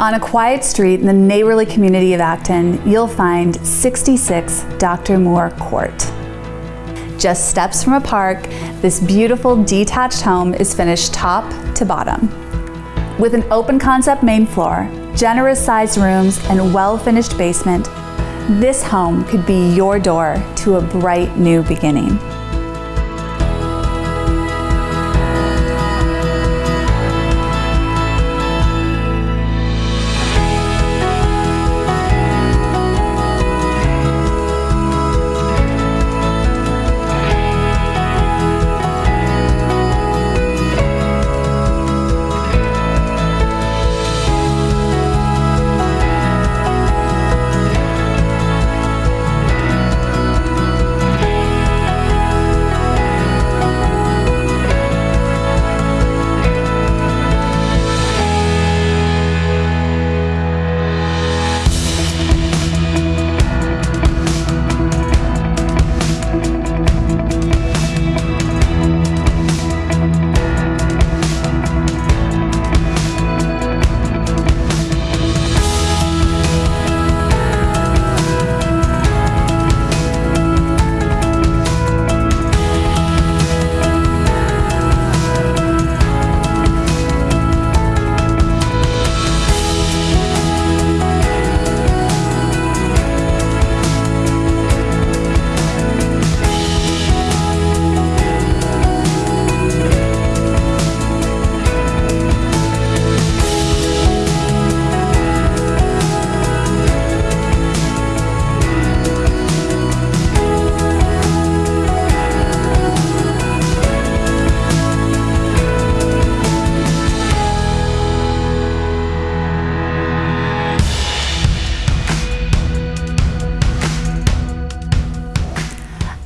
On a quiet street in the neighborly community of Acton, you'll find 66 Dr. Moore Court. Just steps from a park, this beautiful detached home is finished top to bottom. With an open concept main floor, generous sized rooms, and well-finished basement, this home could be your door to a bright new beginning.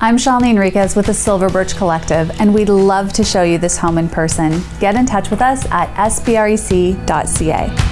I'm Shalini Enriquez with the Silver Birch Collective, and we'd love to show you this home in person. Get in touch with us at sbrec.ca.